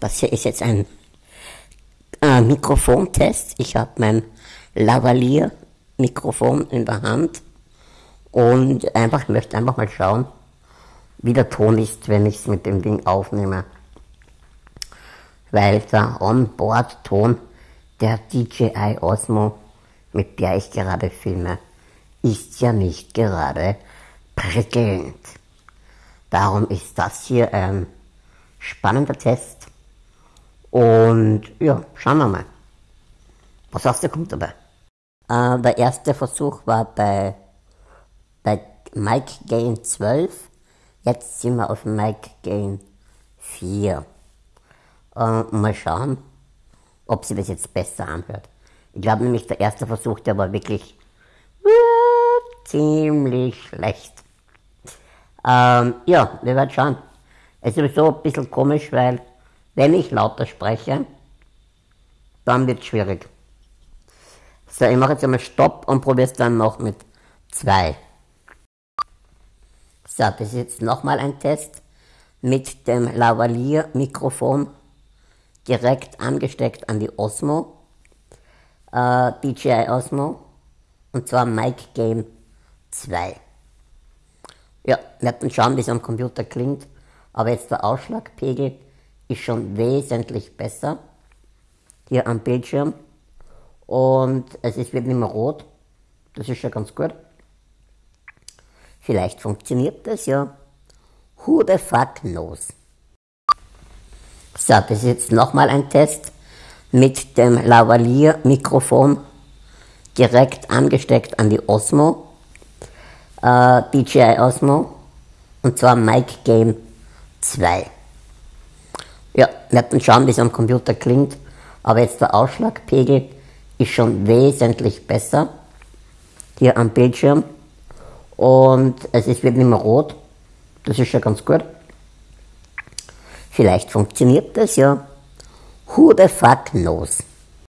Das hier ist jetzt ein äh, Mikrofontest. Ich habe mein Lavalier-Mikrofon in der Hand und einfach möchte einfach mal schauen, wie der Ton ist, wenn ich es mit dem Ding aufnehme. Weil der Onboard-Ton der DJI Osmo, mit der ich gerade filme, ist ja nicht gerade prickelnd. Darum ist das hier ein spannender Test. Und ja, schauen wir mal. Was aus der kommt dabei? Äh, der erste Versuch war bei, bei Mike Gain 12. Jetzt sind wir auf Mike Gain 4. Äh, mal schauen, ob sie das jetzt besser anhört. Ich glaube nämlich, der erste Versuch, der war wirklich äh, ziemlich schlecht. Ähm, ja, wir werden schauen. Es ist sowieso ein bisschen komisch, weil wenn ich lauter spreche, dann wird es schwierig. So, ich mache jetzt einmal Stopp und probiere es dann noch mit 2. So, das ist jetzt nochmal ein Test mit dem Lavalier-Mikrofon direkt angesteckt an die Osmo, äh, DJI Osmo, und zwar Mic Game 2. Ja, wir werden schauen, wie es am Computer klingt, aber jetzt der Ausschlagpegel ist schon wesentlich besser hier am Bildschirm und es ist, wird nicht mehr rot, das ist schon ganz gut. Vielleicht funktioniert das ja. Who the fuck knows? So, das ist jetzt nochmal ein Test mit dem Lavalier-Mikrofon direkt angesteckt an die Osmo, äh, DJI Osmo, und zwar Mic Game 2. Ja, wir werden schauen, wie es am Computer klingt, aber jetzt der Ausschlagpegel ist schon wesentlich besser hier am Bildschirm und es ist, wird nicht mehr rot, das ist schon ganz gut. Vielleicht funktioniert das ja. Who the fuck knows?